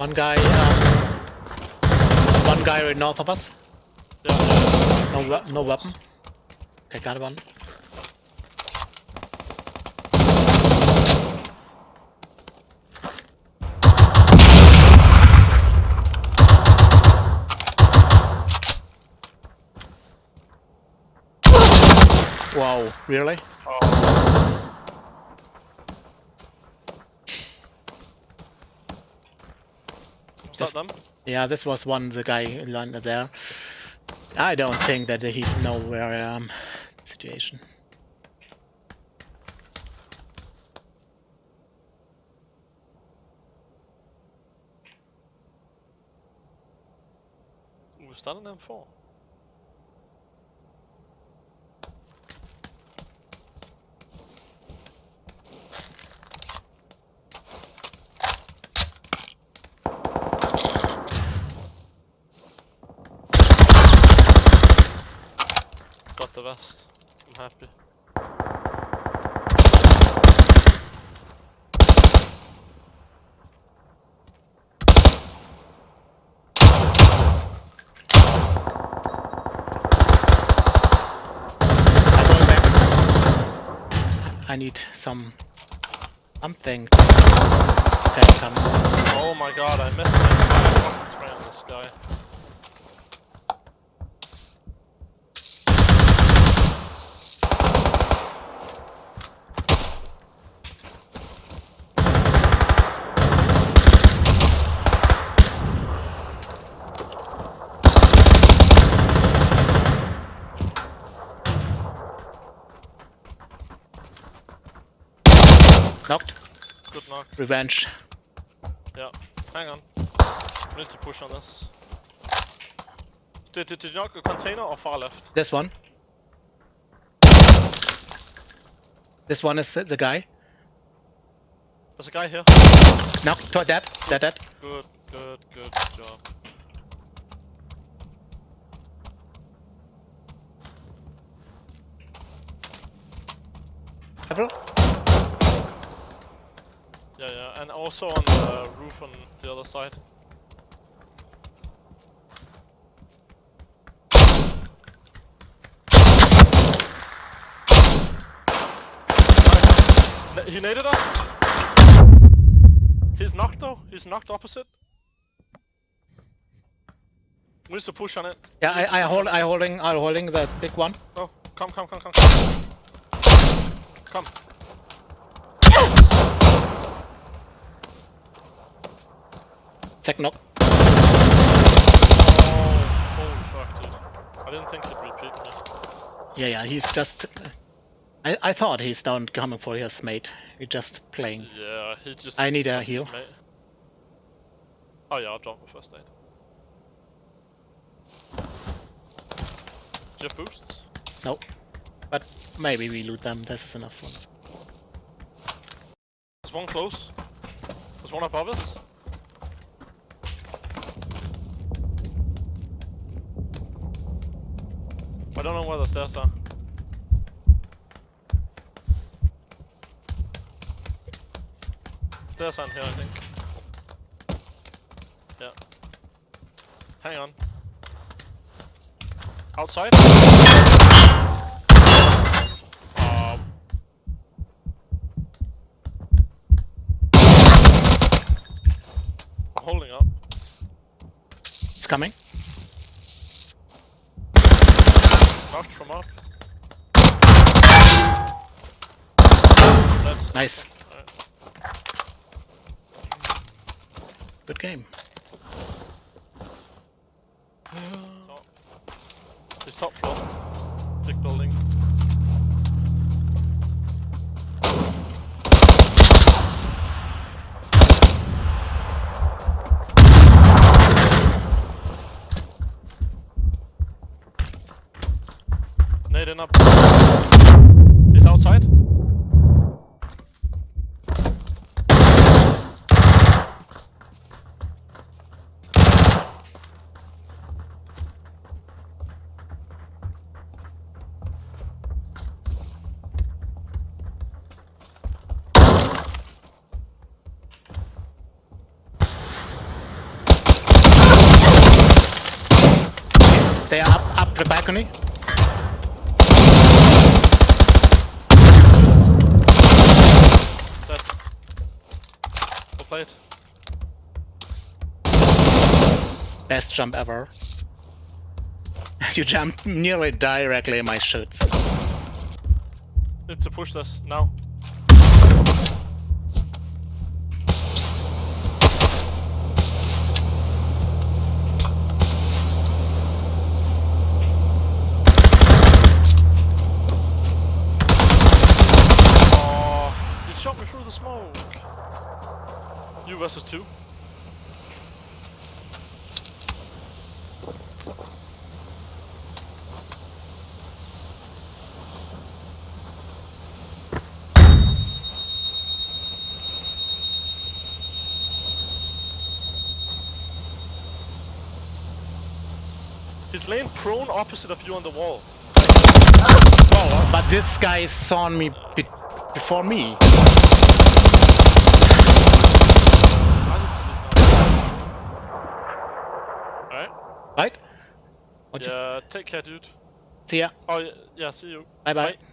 One guy, um, one guy right north of us. No, we- no weapon. Okay, got one. Wow, really? Oh, them? Yeah, this was one the guy landed there. I don't think that he's nowhere um situation. Was that an M4? Got the. I'm happy. I'm going back. I need some something. Okay, come. Oh my god, I missed it. I fucking spray on this guy. Knocked. Good knock. Revenge. Yeah. Hang on. We need to push on this. Did, did, did you knock a container or far left? This one. This one is the guy. There's a guy here. Knocked. To dead. Dead. Dead. Good, good, good job. Several. Yeah, yeah, and also on the roof on the other side. He naded us. He's knocked though. He's knocked opposite. We need to push on it. Yeah, I, I hold. I holding. I holding the big one. Oh, come, come, come, come. Come. Second knock. Oh, holy fuck, dude. I didn't think he'd repeat me. Yeah, yeah. He's just. I I thought he's down coming for his mate. He's just playing. Yeah, he just. I need a heal. mate. Oh yeah, I'll drop a first aid. Do you have boosts? Nope. But maybe we loot them. This is enough one. There's one close. There's one above us. I don't know where the stairs are. Stairs aren't here, I think. Yeah. Hang on. Outside? Um, I'm holding up. It's coming. Knocked from up. Nice. Good game. Top. It's top floor. Big building. Nade in up. He's outside. They are up, up the balcony. Played. Best jump ever. you jump nearly directly in my shoots. Need to push this now. You versus two. He's laying prone opposite of you on the wall. But this guy saw me be before me. I didn't see this now. Alright. Right? Or just take care, dude. see ya. Oh, yeah, yeah see you. Bye bye. Bye.